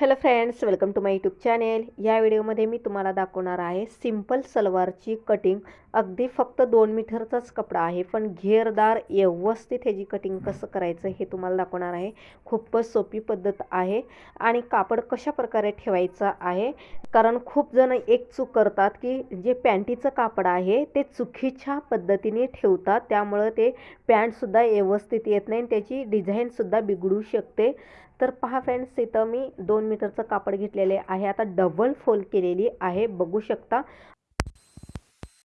Hello friends welcome to my YouTube channel या व्हिडिओमध्ये मी तुम्हाला दाखवणार आहे सिंपल सलवारची कटिंग अगदी फक्त दोन मीटरचाच कपडा आहे पण घेरदार व्यवस्थित ह्याची कटिंग कसं करायचं हे तुम्हाला दाखवणार आहे. खूपच सोपी पद्धत आहे आणि कापड कशा प्रकारे ठेवायचं आहे. कारण खूप जण एक चूक करतात की जे पॅन्टीचं कापड आहे ते चुकीच्या पद्धतीने ठेवतात त्यामुळं ते पॅन्टसुद्धा व्यवस्थित येत नाही त्याची डिझाईनसुद्धा बिघडू शकते. तर पहा फ्रेंड्स इथं मी दोन मीटरचं कापड घेतलेले आहे. आता डबल फोल्ड केलेली आहे. बघू शकता.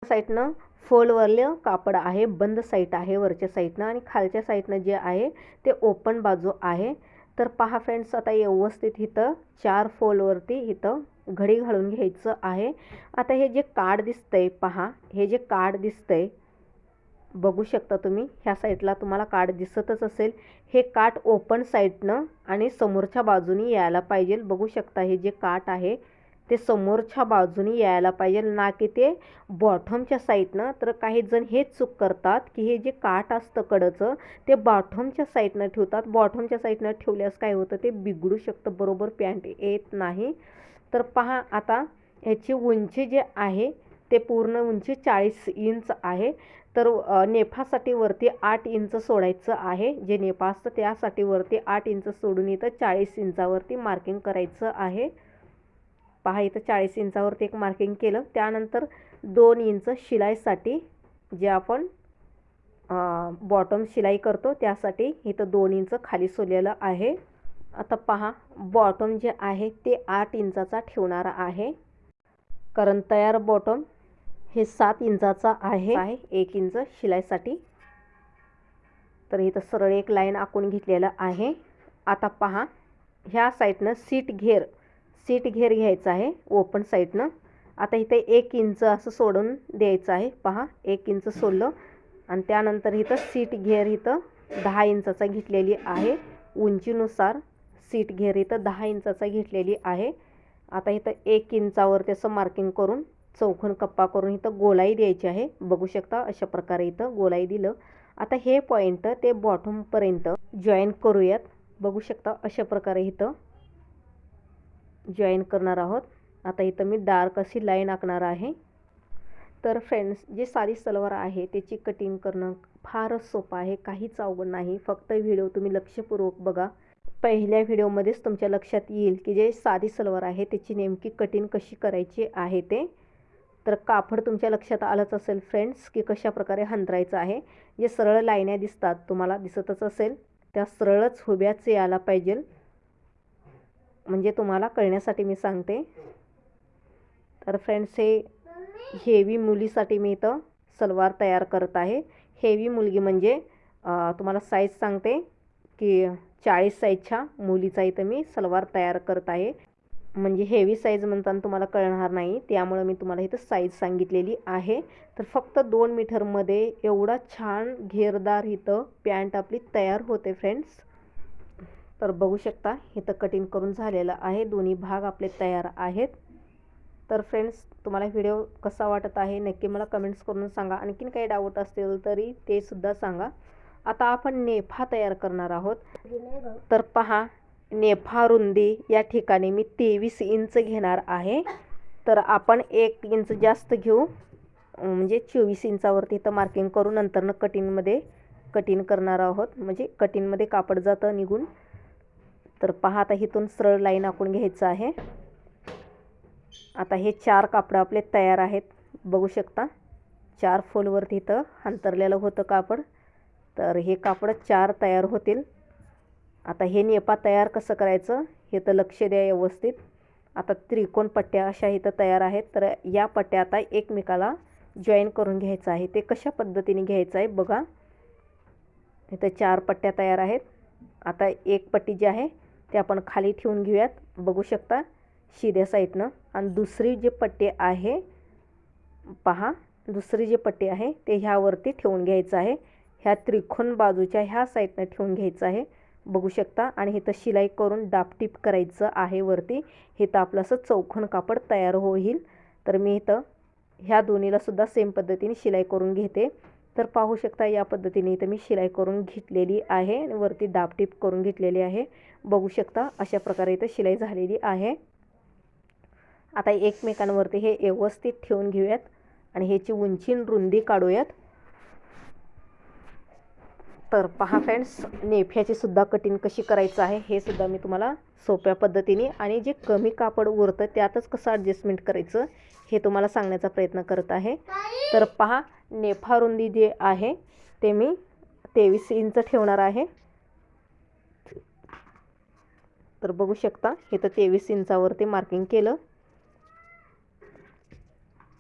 साईडनं फोल्डवरलं कापड आहे. बंद साईड आहे. वरच्या साईडनं आणि खालच्या साईडनं जे आहे ते ओपन बाजू आहे. तर पहा फ्रेंड्स आता व्यवस्थित इथं चार फोल्डवरती इथं घडी घालून घ्यायचं आहे. आता हे जे कार्ड दिसतंय पहा. हे जे कार्ड दिसतंय बघू शकता तुम्ही. ह्या साईडला तुम्हाला काठ दिसतच असेल. हे काठ ओपन साईडनं आणि समोरच्या बाजूनी यायला पाहिजे. बघू शकता हे जे काठ आहे ते समोरच्या बाजूनी यायला पाहिजे. ना की ते बॉटमच्या साईडनं तर काही जण हेच चूक करतात की हे जे काठ असतं कडचं ते बॉटमच्या साईडनं ठेवतात. बॉटमच्या साईडनं ठेवल्यास काय होतं? ते बिघडू शकतं. बरोबर पॅन्ट येत नाही. तर पहा आता ह्याची उंची जे आहे ते पूर्ण उंची चाळीस इंच आहे. तर नेफासाठी वरती आठ इंच सोडायचं आहे. जे नेफा असतं त्यासाठी वरती आठ इंच सोडून इथं चाळीस इंचावरती मार्किंग करायचं आहे. पहा इथं चाळीस इंचावरती एक मार्किंग केलं. त्यानंतर दोन इंच शिलाईसाठी जे आपण बॉटम शिलाई करतो त्यासाठी इथं दोन इंच खाली सोडलेलं आहे. आता पहा बॉटम जे आहे ते आठ इंचाचा ठेवणारा आहे. कारण तयार बॉटम हे सात इंचाचा आहे. आहे. एक इंच शिलाईसाठी. तर इथं सरळ एक लाईन आखून घेतलेलं आहे. आता पहा ह्या साईडनं सीट घेर सीट घेर घ्यायचं आहे ओपन साईडनं. आता इथे एक इंच असं सोडून द्यायचं आहे. पहा एक इंच सोडलं. आणि त्यानंतर इथं सीट घेर इथं दहा इंचाचा घेतलेली आहे. उंचीनुसार सीट घेर इथं दहा इंचाचा घेतलेली आहे. आता इथं एक इंचावर त्याचं मार्किंग करून चौखण कप्पा करून इथं गोलाई द्यायची आहे. बघू शकता अशा प्रकारे इथं गोलाई दिलं. आता हे पॉईंट ते बॉटमपर्यंत जॉईन करूयात. बघू शकता अशा प्रकारे इथं जॉईन करणार आहोत. आता इथं मी डार्क अशी लाईन आखणार आहे. तर फ्रेंड्स जे साधी सलवार आहे त्याची कटिंग करणं फारच सोपं आहे. काहीच अवघड नाही. फक्त व्हिडिओ तुम्ही लक्षपूर्वक बघा. पहिल्या व्हिडिओमध्येच तुमच्या लक्षात येईल की जे साधी सलवार आहे त्याची नेमकी कटिंग कशी करायची आहे ते. तर कापड तुमच्या लक्षात आलंच असेल फ्रेंड्स की कशा प्रकारे हंतरायचं आहे? जे सरळ लाईन्या दिसतात तुम्हाला दिसतच असेल त्या सरळच हुब्याच यायला पाहिजे. म्हणजे तुम्हाला कळण्यासाठी मी सांगते. तर फ्रेंड्स हे हेवी मुलीसाठी मी इथं सलवार तयार करत आहे. हेवी मुलगी म्हणजे तुम्हाला साईज सांगते की चाळीस साईजच्या मुलीचा इथं मी सलवार तयार करत आहे. म्हणजे हेवी साईज म्हणताना तुम्हाला कळणार नाही. त्यामुळं मी तुम्हाला इथं साईज सांगितलेली आहे. तर फक्त दोन मीटरमध्ये एवढा छान घेरदार इथं पॅन्ट आपली तयार होते फ्रेंड्स तर बघू शकता इथं कटिंग करून झालेलं आहे. दोन्ही भाग आपले तयार आहेत. तर फ्रेंड्स तुम्हाला व्हिडिओ कसा वाटत आहे? नक्की मला कमेंट्स करून सांगा. आणखीन काही डाऊट असतील तरी ते सुद्धा सांगा. आता आपण नेफा तयार करणार आहोत. तर पहा नेफा रुंदी या ठिकाणी मी तेवीस इंच घेणार आहे. तर आपण एक इंच जास्त घेऊ. म्हणजे चोवीस इंचावरती इथं मार्किंग करू नंतरनं कटिंगमध्ये कटिंग करणार आहोत. म्हणजे कटिंगमध्ये कापड जातं निघून. तर पहा आता इथून सरळ लाईन आखून घ्यायचं आहे. आता हे चार कापडं आपले तयार आहेत. बघू शकता. चार फोलवरती इथं अंतरलेलं होतं कापड. तर हे कापड चार तयार होतील. आता हे नेपा तयार कसं करायचं हे तर लक्ष द्या व्यवस्थित. आता त्रिकोण पट्ट्या अशा इथं तयार आहेत तर या पट्ट्या आता एकमेकाला जॉईन करून घ्यायचं आहे. ते कशा पद्धतीने घ्यायचं आहे बघा. इथं चार पट्ट्या तयार आहेत. आता एक पट्टी जी आहे ते आपण खाली ठेवून घेऊयात. बघू शकता शिद्या साईडनं. आणि दुसरी जी पट्टी आहे पहा दुसरी जी पट्टी आहे ते ह्यावरती ठेवून घ्यायचं आहे. ह्या त्रिकोण बाजूच्या ह्या साईडनं ठेवून घ्यायचं आहे. बघू शकता. आणि इथं शिलाई करून डापटीप करायचं आहे वरती. हे तर आपलं असं चौखण कापड तयार होईल. तर मी इथं ह्या दोन्हीला सुद्धा सेम पद्धतीने शिलाई करून घेते. तर पाहू शकता या पद्धतीने इथं मी शिलाई करून घेतलेली आहे. आणि वरती डापटीप करून घेतलेली आहे. बघू शकता अशा प्रकारे इथं शिलाई झालेली आहे. आता एकमेकांवरती हे व्यवस्थित ठेवून घेऊयात. आणि ह्याची उंची रुंदी काढूयात. तर पहा फ्रेंड्स नेफ्याची सुद्धा कटिंग कशी करायचं आहे हे सुद्धा मी तुम्हाला सोप्या पद्धतीने आणि जे कमी कापड उरतं त्यातच कसं ॲडजस्टमेंट करायचं हे तुम्हाला सांगण्याचा प्रयत्न करत आहे. तर पहा नेफा रुंदी जे आहे ते मी तेवीस इंच ठेवणार आहे. तर बघू शकता इथं तेवीस इंचावरती मार्किंग केलं.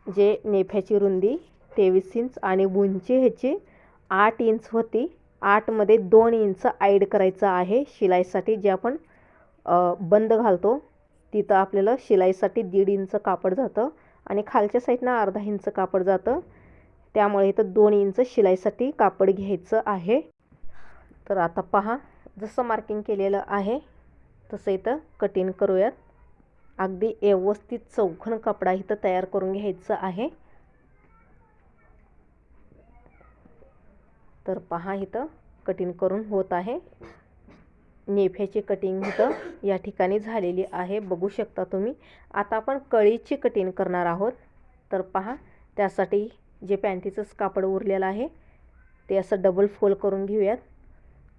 जे नेफ्याची रुंदी तेवीस इंच आणि उंची ह्याची आठ इंच होती आठमध्ये दोन इंच ॲड करायचं आहे शिलाईसाठी जे आपण बंद घालतो तिथं आपल्याला शिलाईसाठी दीड इंच कापड जातं आणि खालच्या साईडनं अर्धा इंच कापड जातं. त्यामुळे इथं दोन इंच शिलाईसाठी कापड घ्यायचं आहे. तर आता पहा जसं मार्किंग केलेलं आहे तसं इथं कटिंग करूयात. अगदी व्यवस्थित चौखण कपडा इथं तयार करून घ्यायचं आहे. तर पहा इथं कटिंग करून होत आहे. नेफ्याची कटिंग इथं या ठिकाणी झालेली आहे बघू शकता तुम्ही. आता आपण कळीची कटिंग करणार आहोत. तर पहा त्यासाठी जे पॅन्टीचंच कापड उरलेलं आहे ते असं डबल फोल्ड करून घेऊयात.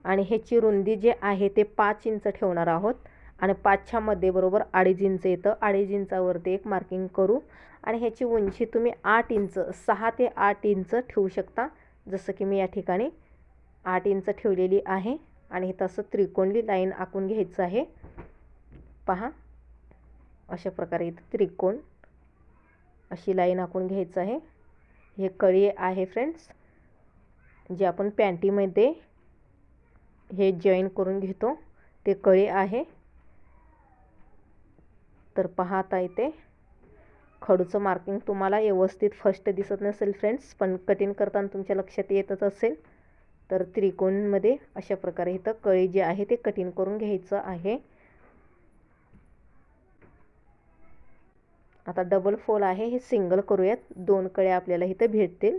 आणि ह्याची रुंदी जे आहे ते पाच इंच ठेवणार आहोत. आणि पाचच्या मध्ये बरोबर अडीच इंच येतं. अडीच इंचावरती एक मार्किंग करू. आणि ह्याची उंची तुम्ही आठ इंच सहा ते आठ इंच ठेवू शकता. जसं की मी या ठिकाणी आठ इंच ठेवलेली आहे आणि तसं असं त्रिकोणी लाईन आखून घ्यायचं आहे. पहा अशा प्रकारे इथं त्रिकोण अशी लाईन आखून घ्यायचं आहे. हे कळी आहे फ्रेंड्स जे आपण पॅन्टीमध्ये हे जॉईन करून घेतो ते कळी आहे. तर पहा आता खडूचं मार्किंग तुम्हाला व्यवस्थित फर्स्ट दिसत नसेल फ्रेंड्स पण कटिंग करताना तुमच्या लक्षात येतच असेल. तर त्रिकोणमध्ये अशा प्रकारे इथं कळी जे आहे ते कटिंग करून घ्यायचं आहे. आता डबल फोल आहे हे सिंगल करूयात. दोन कळ्या आपल्याला इथं भेटतील.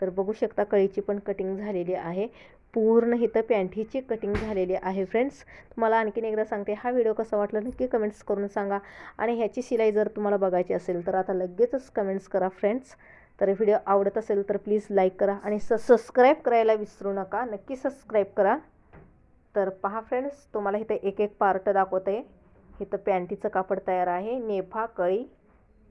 तर बघू शकता कळीची पण कटिंग झालेली आहे. पूर्ण इथं पॅन्टीची कटिंग झालेली आहे फ्रेंड्स तुम्हाला आणखीन एकदा सांगते हा व्हिडिओ कसा वाटला नक्की कमेंट्स करून सांगा. आणि ह्याची शिलाई जर तुम्हाला बघायची असेल तर आता लगेचच कमेंट्स करा फ्रेंड्स तर व्हिडिओ आवडत असेल तर प्लीज लाईक करा आणि स सबस्क्राईब करायला विसरू नका. नक्की सबस्क्राईब करा. तर पहा फ्रेंड्स तुम्हाला इथं एक एक पार्ट दाखवत. आहे इथं पॅन्टीचं कापड तयार आहे. नेफा कळी